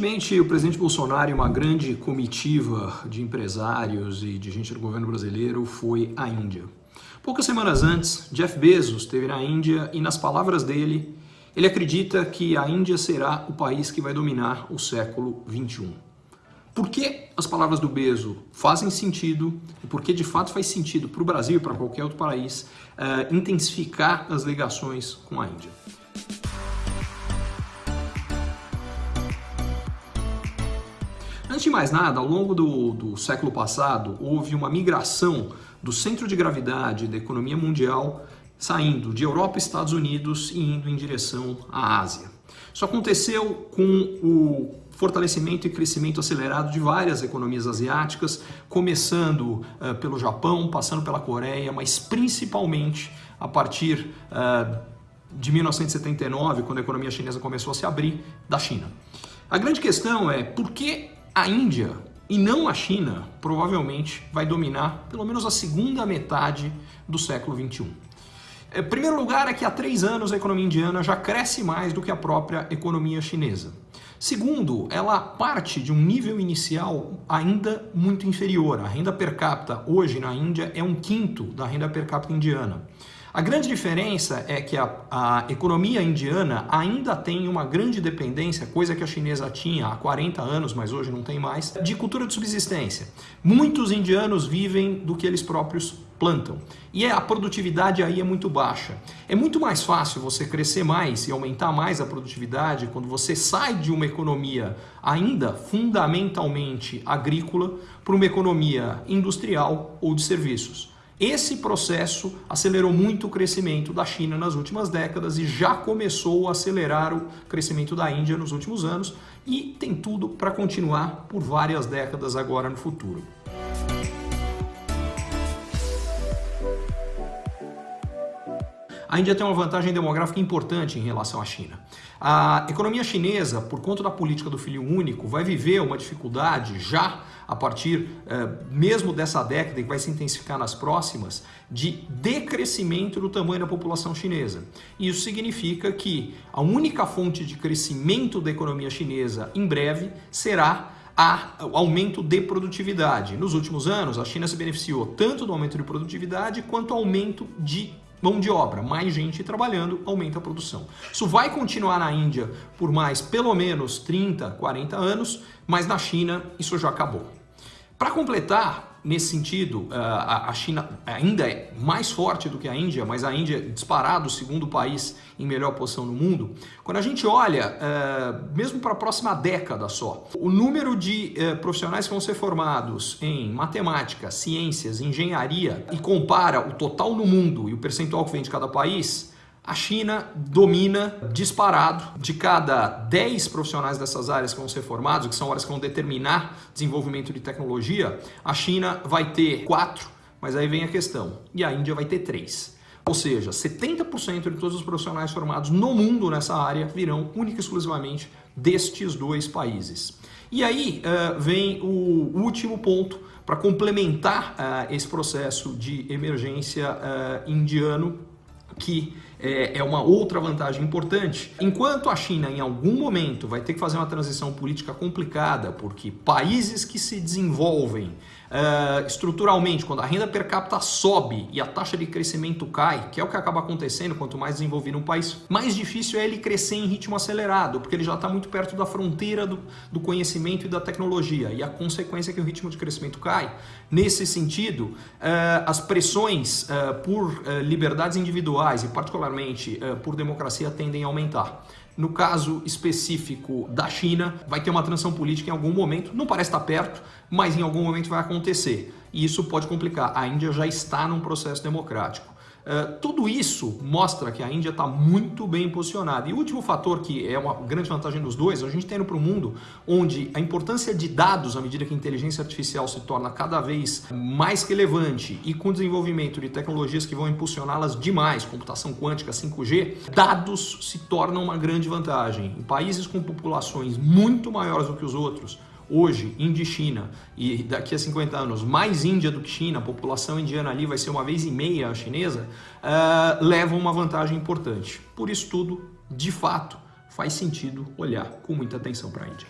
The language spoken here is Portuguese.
Recentemente, o presidente Bolsonaro e uma grande comitiva de empresários e de gente do governo brasileiro foi à Índia. Poucas semanas antes, Jeff Bezos esteve na Índia e, nas palavras dele, ele acredita que a Índia será o país que vai dominar o século XXI. Por que as palavras do Bezos fazem sentido e por que de fato faz sentido para o Brasil e para qualquer outro país uh, intensificar as ligações com a Índia? Antes de mais nada, ao longo do, do século passado, houve uma migração do centro de gravidade da economia mundial saindo de Europa e Estados Unidos e indo em direção à Ásia. Isso aconteceu com o fortalecimento e crescimento acelerado de várias economias asiáticas, começando uh, pelo Japão, passando pela Coreia, mas principalmente a partir uh, de 1979, quando a economia chinesa começou a se abrir, da China. A grande questão é por que a Índia e não a China provavelmente vai dominar pelo menos a segunda metade do século 21. Em é, primeiro lugar é que há três anos a economia indiana já cresce mais do que a própria economia chinesa. Segundo, ela parte de um nível inicial ainda muito inferior. A renda per capita hoje na Índia é um quinto da renda per capita indiana. A grande diferença é que a, a, economia indiana ainda tem uma grande dependência, coisa que a chinesa tinha há 40 anos, mas hoje não tem mais, de cultura de subsistência. Muitos indianos vivem do que eles próprios plantam. E a produtividade aí é muito baixa. É muito mais fácil você crescer mais e aumentar mais a produtividade quando você sai de uma economia ainda fundamentalmente agrícola para uma economia industrial ou de serviços. Esse processo acelerou muito o crescimento da China nas últimas décadas e já começou a acelerar o crescimento da Índia nos últimos anos e tem tudo para continuar por várias décadas agora no futuro. A Índia tem uma vantagem demográfica importante em relação à China. A economia chinesa, por conta da política do filho único, vai viver uma dificuldade já a partir eh, mesmo dessa década, que vai se intensificar nas próximas, de decrescimento do tamanho da população chinesa. Isso significa que a única fonte de crescimento da economia chinesa em breve será a aumento de produtividade. Nos últimos anos, a China se beneficiou tanto do aumento de produtividade quanto do aumento de mão de obra, mais gente trabalhando, aumenta a produção. Isso vai continuar na Índia por mais pelo menos 30, 40 anos, mas na China isso já acabou. Para completar, nesse sentido, eh, a China ainda é mais forte do que a Índia, mas a Índia é disparado o segundo país em melhor posição no mundo. Quando a gente olha, eh, mesmo para a próxima década só, o número de eh, profissionais que vão ser formados em matemática, ciências, engenharia e compara o total no mundo e o percentual que vem de cada país, a China domina disparado de cada 10 profissionais dessas áreas que vão ser formados, que são áreas que vão determinar desenvolvimento de tecnologia, a China vai ter 4, mas aí vem a questão, e a Índia vai ter 3. Ou seja, 70% de todos os profissionais formados no mundo nessa área virão única e exclusivamente destes dois países. E aí uh, vem o último ponto para complementar uh, esse processo de emergência uh, indiano que é, é uma outra vantagem importante. Enquanto a China, em algum momento, vai ter que fazer uma transição política complicada, porque países que se desenvolvem Uh, estruturalmente, quando a renda per capita sobe e a taxa de crescimento cai, que é o que acaba acontecendo quanto mais desenvolvido um país, mais difícil é ele crescer em ritmo acelerado, porque ele já está muito perto da fronteira do, do, conhecimento e da tecnologia. E a consequência é que o ritmo de crescimento cai. Nesse sentido, uh, as pressões uh, por liberdades individuais e particularmente por democracia tendem a aumentar. No caso específico da China, vai ter uma transição política em algum momento, não parece estar perto, mas em algum momento vai acontecer. E isso pode complicar. A Índia já está num processo democrático. Uh, tudo isso mostra que a Índia está muito bem posicionada. E o último fator que é uma grande vantagem dos dois, a gente tem indo para um mundo onde a importância de dados, à medida que a inteligência artificial se torna cada vez mais relevante e com o desenvolvimento de tecnologias que vão impulsioná-las demais, computação quântica, 5G, dados se tornam uma grande vantagem. Em países com populações muito maiores do que os outros, hoje, Índia e China, e daqui a 50 anos mais Índia do que China, a população indiana ali vai ser uma vez e meia a chinesa, uh, levam uma vantagem importante. Por isso tudo, de fato, faz sentido olhar com muita atenção para a Índia.